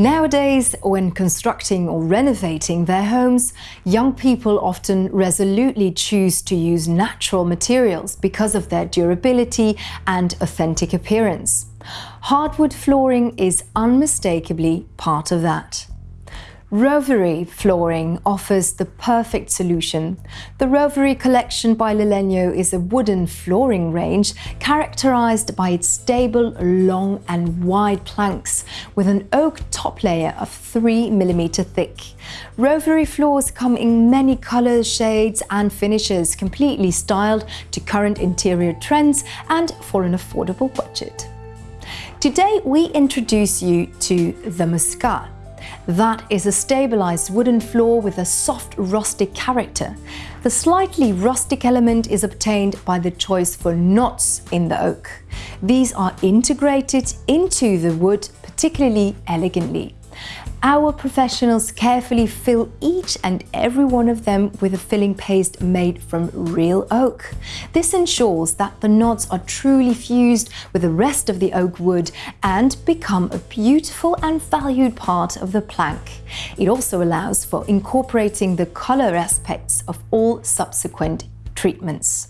Nowadays, when constructing or renovating their homes, young people often resolutely choose to use natural materials because of their durability and authentic appearance. Hardwood flooring is unmistakably part of that. Rovere flooring offers the perfect solution. The Rovere collection by Lalegno is a wooden flooring range characterized by its stable, long and wide planks with an oak top layer of 3 mm thick. Rovere floors come in many colors, shades and finishes, completely styled to current interior trends and for an affordable budget. Today we introduce you to the Muscat that is a stabilized wooden floor with a soft rustic character. The slightly rustic element is obtained by the choice for knots in the oak. These are integrated into the wood particularly elegantly. Our professionals carefully fill each and every one of them with a filling paste made from real oak. This ensures that the knots are truly fused with the rest of the oak wood and become a beautiful and valued part of the plank. It also allows for incorporating the color aspects of all subsequent treatments.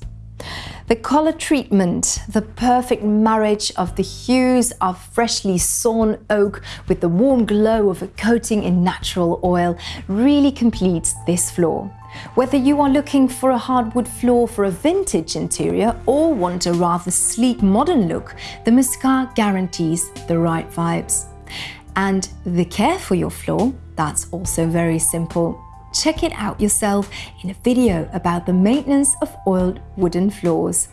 The color treatment, the perfect marriage of the hues of freshly sawn oak with the warm glow of a coating in natural oil really completes this floor. Whether you are looking for a hardwood floor for a vintage interior or want a rather sleek modern look, the Muscat guarantees the right vibes. And the care for your floor, that's also very simple. Check it out yourself in a video about the maintenance of oiled wooden floors.